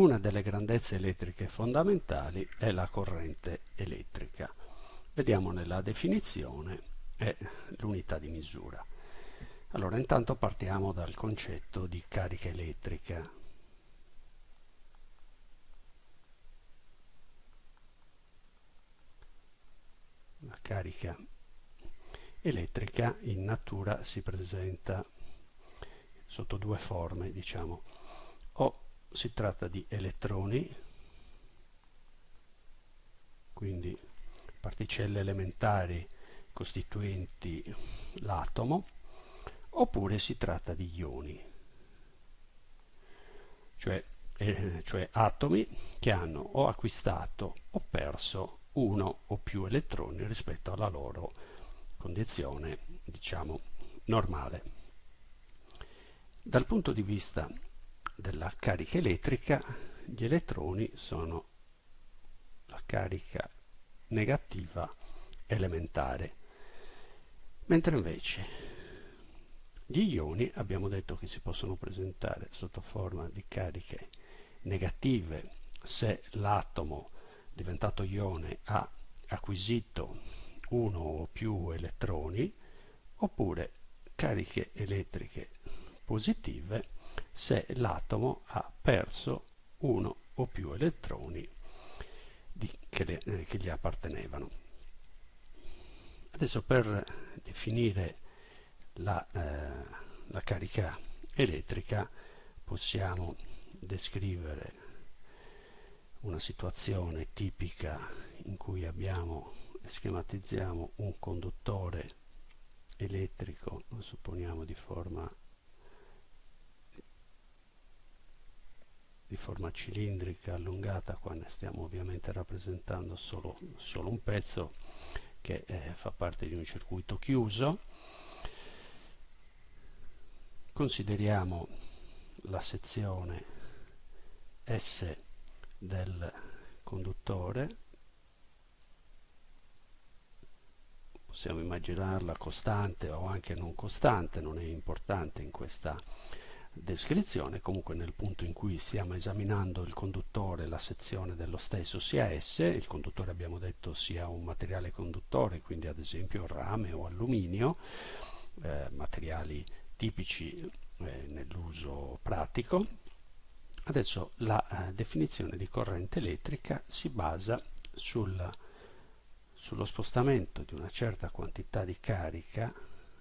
una delle grandezze elettriche fondamentali è la corrente elettrica. Vediamo nella definizione e l'unità di misura. Allora, intanto partiamo dal concetto di carica elettrica. La carica elettrica in natura si presenta sotto due forme, diciamo, si tratta di elettroni, quindi particelle elementari costituenti l'atomo, oppure si tratta di ioni, cioè, eh, cioè atomi che hanno o acquistato o perso uno o più elettroni rispetto alla loro condizione, diciamo, normale. Dal punto di vista della carica elettrica, gli elettroni sono la carica negativa elementare, mentre invece gli ioni abbiamo detto che si possono presentare sotto forma di cariche negative. Se l'atomo diventato ione ha acquisito uno o più elettroni oppure cariche elettriche positive se l'atomo ha perso uno o più elettroni di, che, le, eh, che, gli appartenevano. Adesso per definire la, eh, la carica elettrica possiamo descrivere una situazione tipica in cui abbiamo schematizziamo un conduttore elettrico, supponiamo di forma di forma cilindrica allungata qua ne stiamo ovviamente rappresentando solo, solo un pezzo che eh, fa parte di un circuito chiuso. Consideriamo la sezione S del conduttore. Possiamo immaginarla costante o anche non costante non è importante in questa descrizione, comunque nel punto in cui stiamo esaminando il conduttore, la sezione dello stesso sia S, il conduttore abbiamo detto sia un materiale conduttore, quindi ad esempio rame o alluminio, eh, materiali tipici eh, nell'uso pratico. Adesso la eh, definizione di corrente elettrica si basa sul, sullo spostamento di una certa quantità di carica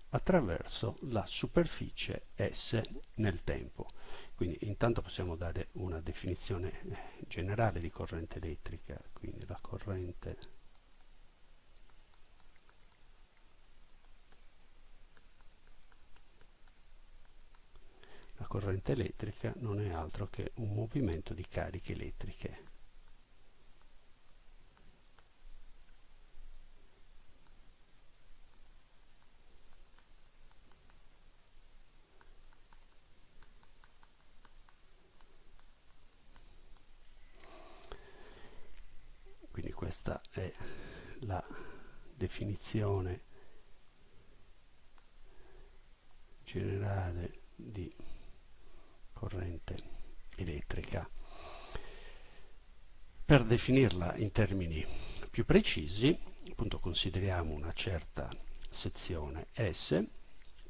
attraverso la superficie S nel tempo. Quindi intanto possiamo dare una definizione eh, generale di corrente elettrica, quindi la corrente la corrente elettrica non è altro che un movimento di cariche elettriche questa è la definizione generale di corrente elettrica. Per definirla in termini più precisi, appunto consideriamo una certa sezione S,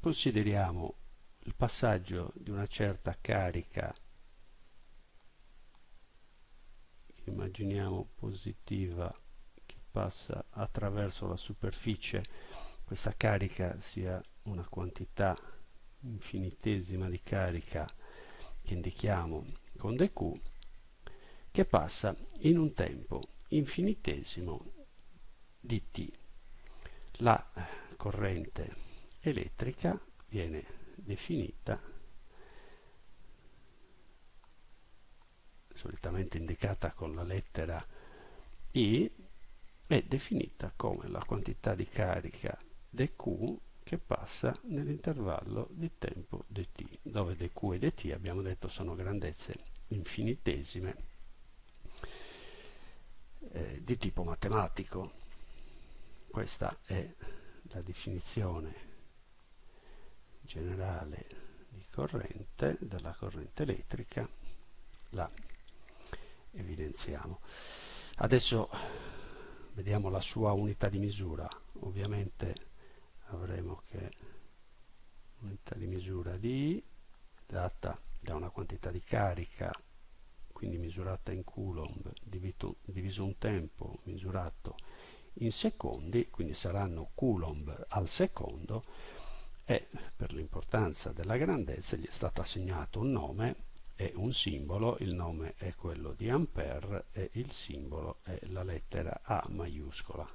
consideriamo il passaggio di una certa carica immaginiamo positiva che passa attraverso la superficie questa carica sia una quantità infinitesima di carica che indichiamo con dq che passa in un tempo infinitesimo di t. La corrente elettrica viene definita solitamente indicata con la lettera I, è definita come la quantità di carica dq che passa nell'intervallo di tempo dt, dove dq e dt abbiamo detto sono grandezze infinitesime eh, di tipo matematico. Questa è la definizione generale di corrente, della corrente elettrica. La evidenziamo. Adesso vediamo la sua unità di misura. Ovviamente avremo che unità di misura di data da una quantità di carica quindi misurata in coulomb diviso, diviso un tempo misurato in secondi quindi saranno coulomb al secondo e per l'importanza della grandezza gli è stato assegnato un nome e un simbolo, il nome è quello di Ampere e il simbolo è la lettera A maiuscola.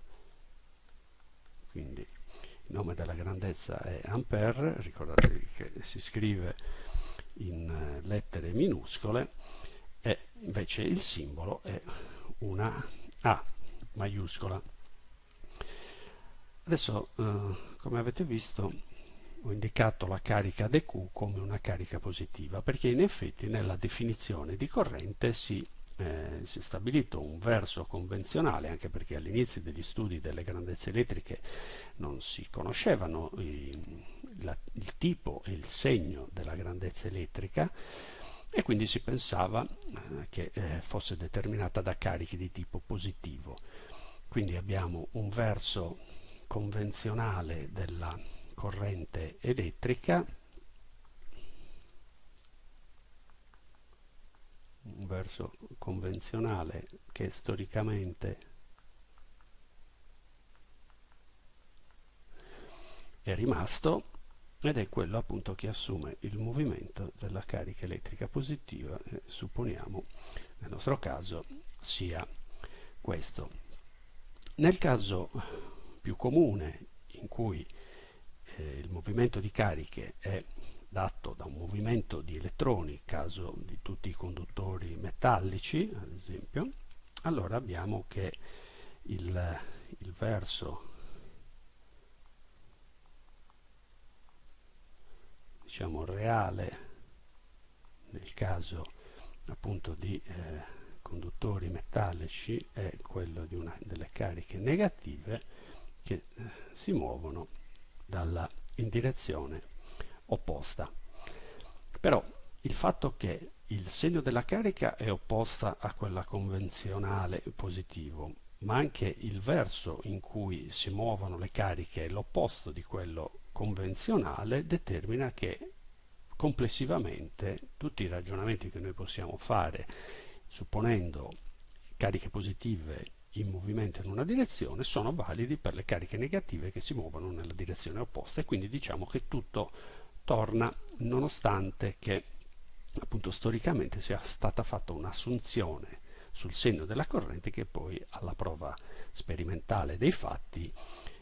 Quindi il nome della grandezza è Ampere, ricordatevi che si scrive in eh, lettere minuscole e invece il simbolo è una A maiuscola. Adesso, eh, come avete visto, ho indicato la carica dQ come una carica positiva perché in effetti nella definizione di corrente si, eh, si è stabilito un verso convenzionale anche perché all'inizio degli studi delle grandezze elettriche non si conoscevano i, la, il tipo e il segno della grandezza elettrica e quindi si pensava eh, che eh, fosse determinata da carichi di tipo positivo. Quindi abbiamo un verso convenzionale della corrente elettrica. Un verso convenzionale che storicamente è rimasto ed è quello appunto che assume il movimento della carica elettrica positiva eh, supponiamo nel nostro caso sia questo. Nel caso più comune in cui eh, il movimento di cariche è dato da un movimento di elettroni, caso di tutti i conduttori metallici, ad esempio, allora abbiamo che il, il verso diciamo reale nel caso appunto di eh, conduttori metallici è quello di una delle cariche negative che eh, si muovono dalla, in direzione opposta. Però il fatto che il segno della carica è opposta a quella convenzionale positivo, ma anche il verso in cui si muovono le cariche è l'opposto di quello convenzionale, determina che complessivamente tutti i ragionamenti che noi possiamo fare supponendo cariche positive in movimento in una direzione sono validi per le cariche negative che si muovono nella direzione opposta e quindi diciamo che tutto torna nonostante che appunto storicamente sia stata fatta un'assunzione sul segno della corrente che poi alla prova sperimentale dei fatti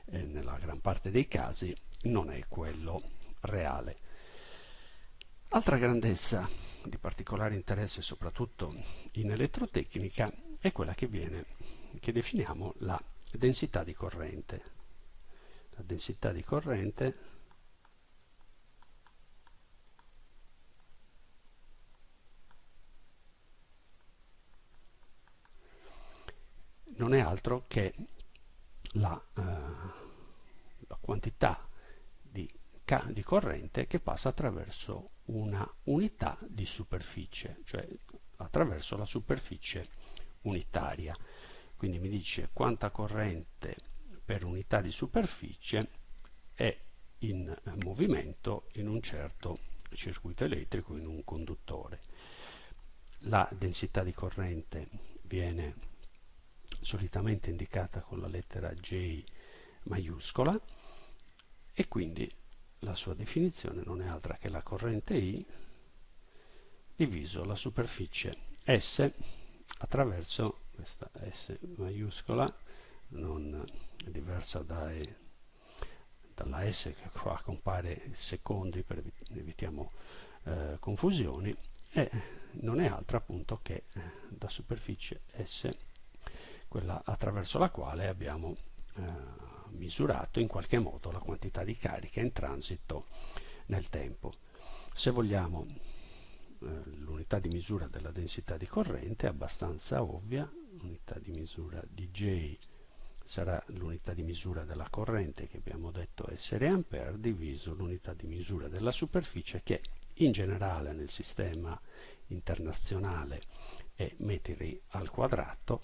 eh, nella gran parte dei casi non è quello reale. Altra grandezza di particolare interesse soprattutto in elettrotecnica è quella che viene che definiamo la densità di corrente. La densità di corrente non è altro che la, eh, la quantità di, di corrente che passa attraverso una unità di superficie, cioè attraverso la superficie unitaria quindi mi dice quanta corrente per unità di superficie è in movimento in un certo circuito elettrico in un conduttore. La densità di corrente viene solitamente indicata con la lettera J maiuscola e quindi la sua definizione non è altra che la corrente I diviso la superficie S attraverso questa S maiuscola non è diversa dai, dalla S che qua compare secondi per evitiamo eh, confusioni e non è altra appunto che eh, da superficie S quella attraverso la quale abbiamo eh, misurato in qualche modo la quantità di carica in transito nel tempo. Se vogliamo eh, l'unità di misura della densità di corrente è abbastanza ovvia l'unità di misura di J sarà l'unità di misura della corrente che abbiamo detto essere ampere diviso l'unità di misura della superficie che in generale nel sistema internazionale è metri al quadrato,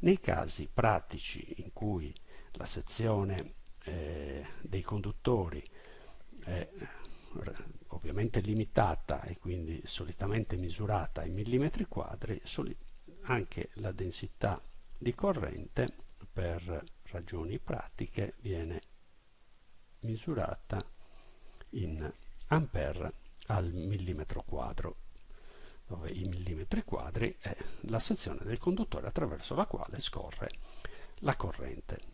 nei casi pratici in cui la sezione eh, dei conduttori è ovviamente limitata e quindi solitamente misurata in millimetri quadri, anche la densità di corrente per ragioni pratiche viene misurata in ampere al millimetro quadro dove i millimetri quadri è la sezione del conduttore attraverso la quale scorre la corrente